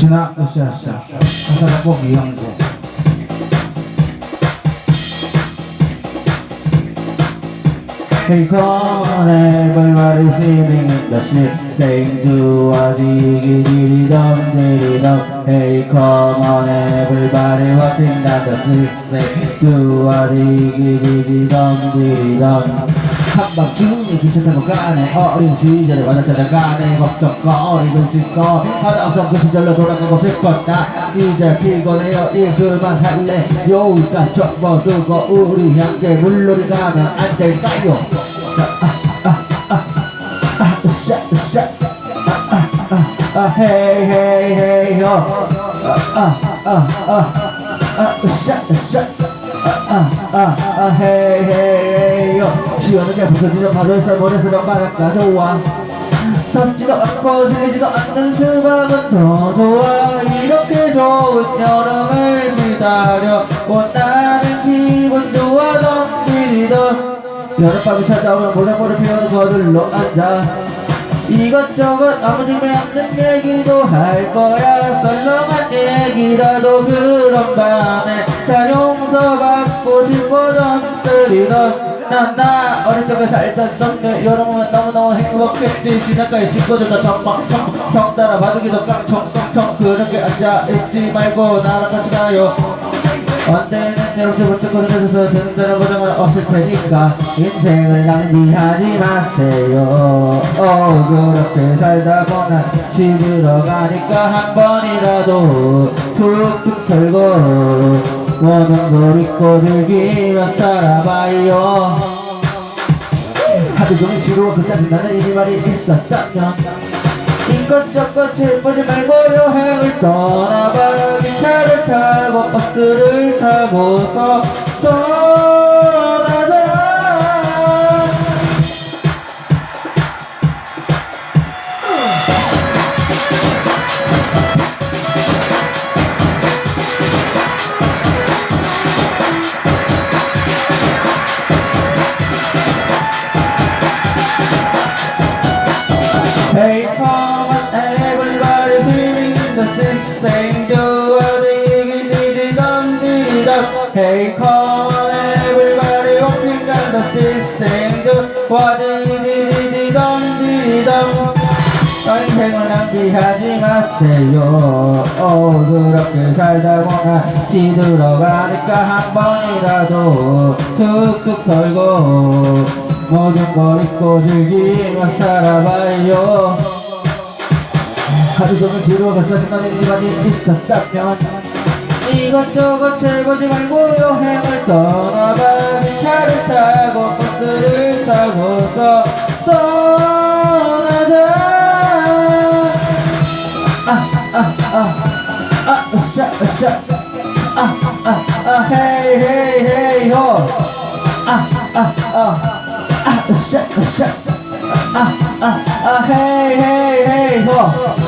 역시나 으쌰으쌰 가사 작곡 이영재 Hey come on everybody singing in the shit Saying do a diggy diggy dum diggy dum Hey come on everybody walking down the street Say do a diggy diggy dum diggy dum 한밤중에 기차 타고 가네 어린 시절에 완전 찾아가네 걱정거리던 실컷 하나 그 시절로 돌아가고 싶었다 이제 피곤해요 일 그만 할래 여기까지 접어두고 우리 함께 물놀이 가면 안 될까요 으쌰 으쌰 아 헤이 헤이 헤이 어아아아 으쌰 으쌰 아아아 헤이 헤이 어 시원하게 부서지는 바다에서 모래사장 바닷가 좋아 덥지도 않고 질리지도 않는 수박은 더 좋아. 이렇게 좋은 여름을 기다려 원하는 기분 좋아. 덤비리던 여름밤이 찾아오면 모래모래 피우는 거들로 앉아. 이것저것 아무 준비 없는 얘기도 할 거야. 썰렁한 얘기라도 그런 밤에 다 용서받고 싶어던 들이던 난나 어릴 적에 살던 동네 여름은 너무너무 행복했지. 시내가에 친구들과 전망 청 형따라 바둑이도 깡청깡청 그렇게 앉아있지 말고 나랑 같이 가요. 언제는 번쩍 걸으면서 드는 데는 보장은 없을 테니까 인생을 낭비하지 마세요. 어 그렇게 살다 보면 시들어 가니까 한 번이라도 툭툭 털고 모든 걸 잊고 즐기며 살아봐요 종일 지루하고 짜증나는 일이 있었다면 이것저것 질보지 말고 여행을 떠나봐. 기차를 타고 버스를 타고서 떠 Hey come on everybody swimming in the sea Saying do a diggy diggy dum diggy dum Hey come on everybody walking down the sea Saying do a diggy diggy dum diggy dum 인생을 낭비하지 마세요 어 그렇게 살다 보면 찌들어가니까 한 번이라도 툭툭 털고 걸 잊고 즐기며 살아봐요. 하루 종일 지루하고 짜증나는 일만이 있었다면 이것저것 즐거지 말고 여행을 떠나봐 기차를 타고 버스를 타고서 떠나자. 아아아아 으쌰 으쌰. 아아아 헤이 헤이 헤이 호아아아 으쌰 으쌰 아아아 헤이 헤이 헤이 호